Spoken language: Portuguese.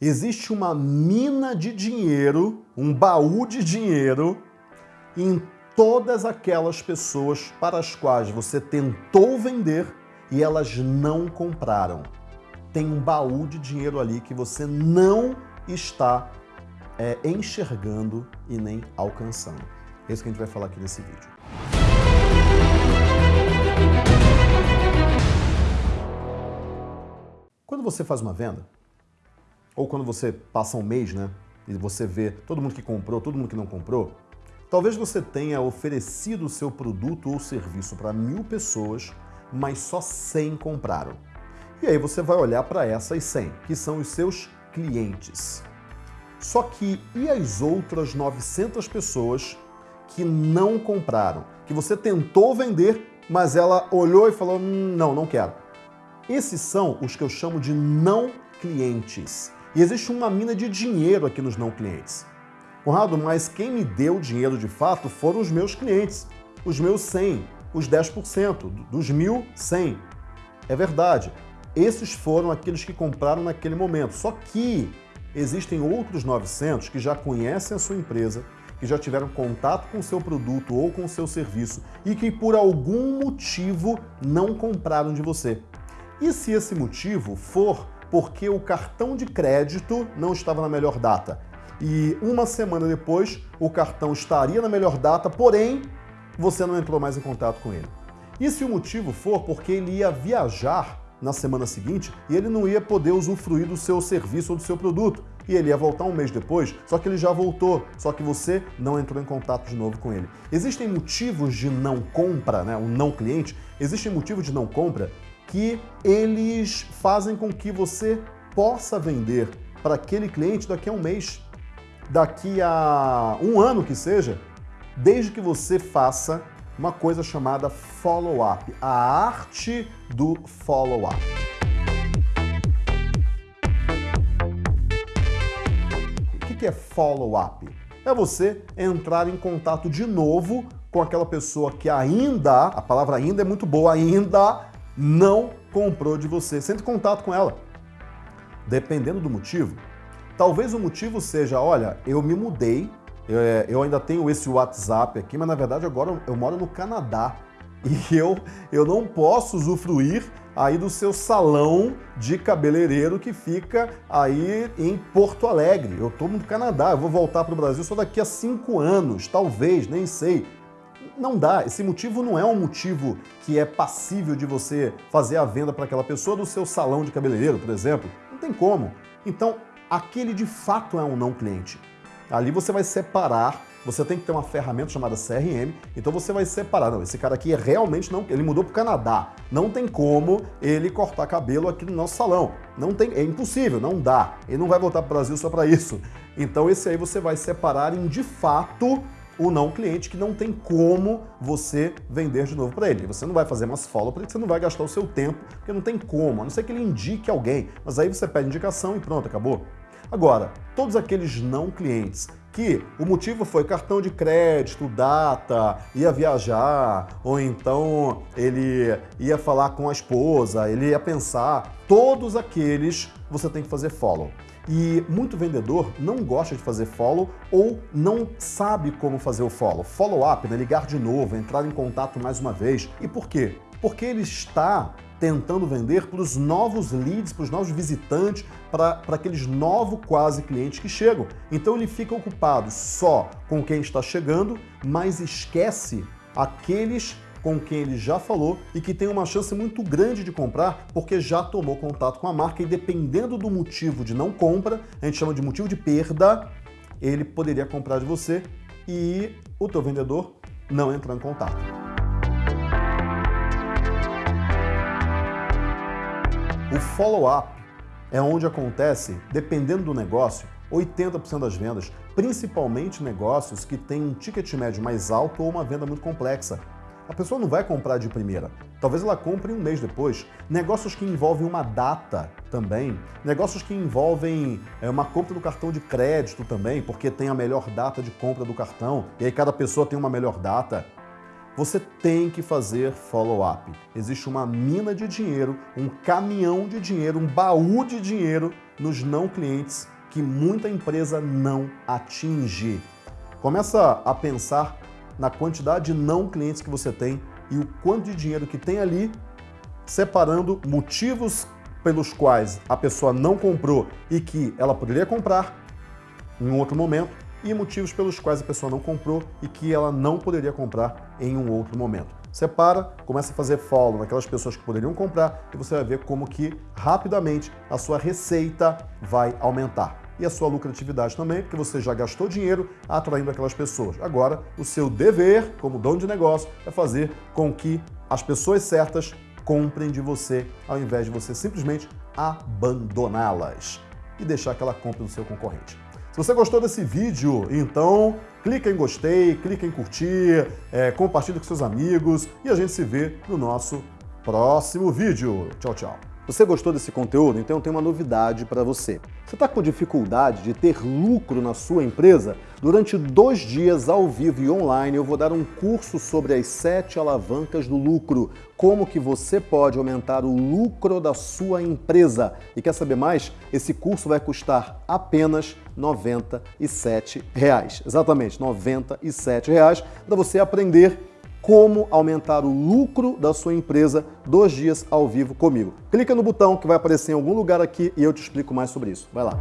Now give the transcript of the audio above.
existe uma mina de dinheiro, um baú de dinheiro em todas aquelas pessoas para as quais você tentou vender e elas não compraram. Tem um baú de dinheiro ali que você não está é, enxergando e nem alcançando. É isso que a gente vai falar aqui nesse vídeo. Quando você faz uma venda, ou quando você passa um mês, né, e você vê todo mundo que comprou, todo mundo que não comprou, talvez você tenha oferecido o seu produto ou serviço para mil pessoas, mas só 100 compraram. E aí você vai olhar para essas 100, que são os seus clientes. Só que e as outras 900 pessoas que não compraram? Que você tentou vender, mas ela olhou e falou, hum, não, não quero. Esses são os que eu chamo de não clientes. E existe uma mina de dinheiro aqui nos não clientes. Conrado, mas quem me deu dinheiro de fato foram os meus clientes, os meus 100, os 10%, dos mil, 100. É verdade, esses foram aqueles que compraram naquele momento. Só que existem outros 900 que já conhecem a sua empresa, que já tiveram contato com o seu produto ou com o seu serviço e que por algum motivo não compraram de você. E se esse motivo for porque o cartão de crédito não estava na melhor data e uma semana depois o cartão estaria na melhor data, porém você não entrou mais em contato com ele. E se o motivo for porque ele ia viajar na semana seguinte e ele não ia poder usufruir do seu serviço ou do seu produto. E ele ia voltar um mês depois, só que ele já voltou, só que você não entrou em contato de novo com ele. Existem motivos de não compra, né, o não cliente, existem motivos de não compra que eles fazem com que você possa vender para aquele cliente daqui a um mês, daqui a um ano que seja, desde que você faça uma coisa chamada follow-up, a arte do follow-up. O que é follow-up? É você entrar em contato de novo com aquela pessoa que ainda, a palavra ainda é muito boa, ainda não comprou de você. Sente contato com ela. Dependendo do motivo, talvez o motivo seja, olha, eu me mudei eu ainda tenho esse WhatsApp aqui, mas na verdade agora eu moro no Canadá e eu, eu não posso usufruir aí do seu salão de cabeleireiro que fica aí em Porto Alegre. Eu estou no Canadá, eu vou voltar para o Brasil só daqui a cinco anos, talvez, nem sei. Não dá, esse motivo não é um motivo que é passível de você fazer a venda para aquela pessoa do seu salão de cabeleireiro, por exemplo. Não tem como. Então, aquele de fato é um não cliente. Ali você vai separar, você tem que ter uma ferramenta chamada CRM, então você vai separar, não, esse cara aqui é realmente não, ele mudou para o Canadá, não tem como ele cortar cabelo aqui no nosso salão, não tem, é impossível, não dá, ele não vai voltar para o Brasil só para isso. Então esse aí você vai separar em de fato o não cliente que não tem como você vender de novo para ele. Você não vai fazer mais follow porque você não vai gastar o seu tempo, porque não tem como, a não ser que ele indique alguém. Mas aí você pede indicação e pronto, acabou. Agora, todos aqueles não clientes que o motivo foi cartão de crédito, data, ia viajar, ou então ele ia falar com a esposa, ele ia pensar, todos aqueles você tem que fazer follow. E muito vendedor não gosta de fazer follow ou não sabe como fazer o follow. Follow up, né? ligar de novo, entrar em contato mais uma vez. E por quê? Porque ele está tentando vender para os novos leads, para os novos visitantes, para, aqueles novos quase clientes que chegam. Então ele fica ocupado só com quem está chegando, mas esquece aqueles com quem ele já falou e que tem uma chance muito grande de comprar porque já tomou contato com a marca e dependendo do motivo de não compra, a gente chama de motivo de perda, ele poderia comprar de você e o teu vendedor não entrar em contato. O follow-up é onde acontece, dependendo do negócio, 80% das vendas, principalmente negócios que têm um ticket médio mais alto ou uma venda muito complexa. A pessoa não vai comprar de primeira, talvez ela compre um mês depois. Negócios que envolvem uma data também, negócios que envolvem é, uma compra do cartão de crédito também, porque tem a melhor data de compra do cartão, e aí cada pessoa tem uma melhor data. Você tem que fazer follow-up. Existe uma mina de dinheiro, um caminhão de dinheiro, um baú de dinheiro nos não clientes que muita empresa não atinge. Começa a pensar na quantidade de não clientes que você tem e o quanto de dinheiro que tem ali, separando motivos pelos quais a pessoa não comprou e que ela poderia comprar em outro momento e motivos pelos quais a pessoa não comprou e que ela não poderia comprar em um outro momento. Separa, começa a fazer follow naquelas pessoas que poderiam comprar e você vai ver como que rapidamente a sua receita vai aumentar. E a sua lucratividade também, porque você já gastou dinheiro atraindo aquelas pessoas. Agora, o seu dever, como dono de negócio, é fazer com que as pessoas certas comprem de você, ao invés de você simplesmente abandoná-las e deixar que ela compre do seu concorrente. Se você gostou desse vídeo, então clica em gostei, clica em curtir, é, compartilha com seus amigos e a gente se vê no nosso próximo vídeo. Tchau, tchau. Você gostou desse conteúdo? Então eu tenho uma novidade para você. Você está com dificuldade de ter lucro na sua empresa? Durante dois dias ao vivo e online eu vou dar um curso sobre as sete alavancas do lucro. Como que você pode aumentar o lucro da sua empresa. E quer saber mais? Esse curso vai custar apenas 97 reais. Exatamente, 97 reais para você aprender como aumentar o lucro da sua empresa dois dias ao vivo comigo. Clica no botão que vai aparecer em algum lugar aqui e eu te explico mais sobre isso. Vai lá.